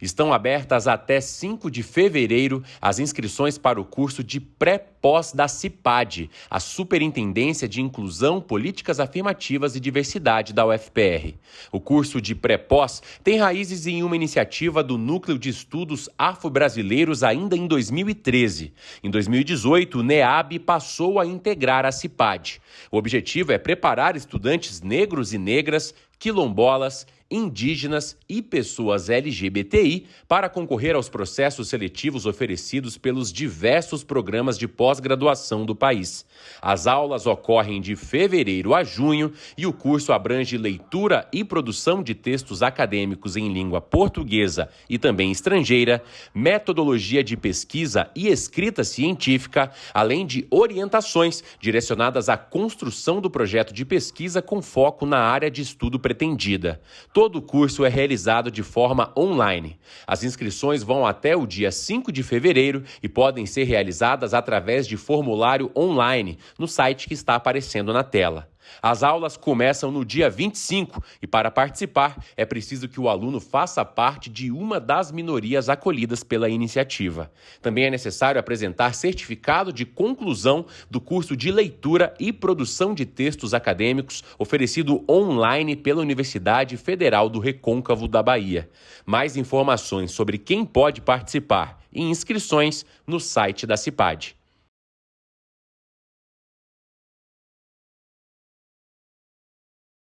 Estão abertas até 5 de fevereiro as inscrições para o curso de pré-pós da CIPAD, a Superintendência de Inclusão, Políticas Afirmativas e Diversidade da UFPR. O curso de pré-pós tem raízes em uma iniciativa do Núcleo de Estudos Afro-Brasileiros ainda em 2013. Em 2018, o NEAB passou a integrar a CIPAD. O objetivo é preparar estudantes negros e negras, quilombolas, indígenas e pessoas LGBTI para concorrer aos processos seletivos oferecidos pelos diversos programas de pós-graduação do país. As aulas ocorrem de fevereiro a junho e o curso abrange leitura e produção de textos acadêmicos em língua portuguesa e também estrangeira, metodologia de pesquisa e escrita científica, além de orientações direcionadas à construção do projeto de pesquisa com foco na área de estudo pretendida. Todo o curso é realizado de forma online. As inscrições vão até o dia 5 de fevereiro e podem ser realizadas através de formulário online no site que está aparecendo na tela. As aulas começam no dia 25 e, para participar, é preciso que o aluno faça parte de uma das minorias acolhidas pela iniciativa. Também é necessário apresentar certificado de conclusão do curso de leitura e produção de textos acadêmicos oferecido online pela Universidade Federal do Recôncavo da Bahia. Mais informações sobre quem pode participar e inscrições no site da CIPAD.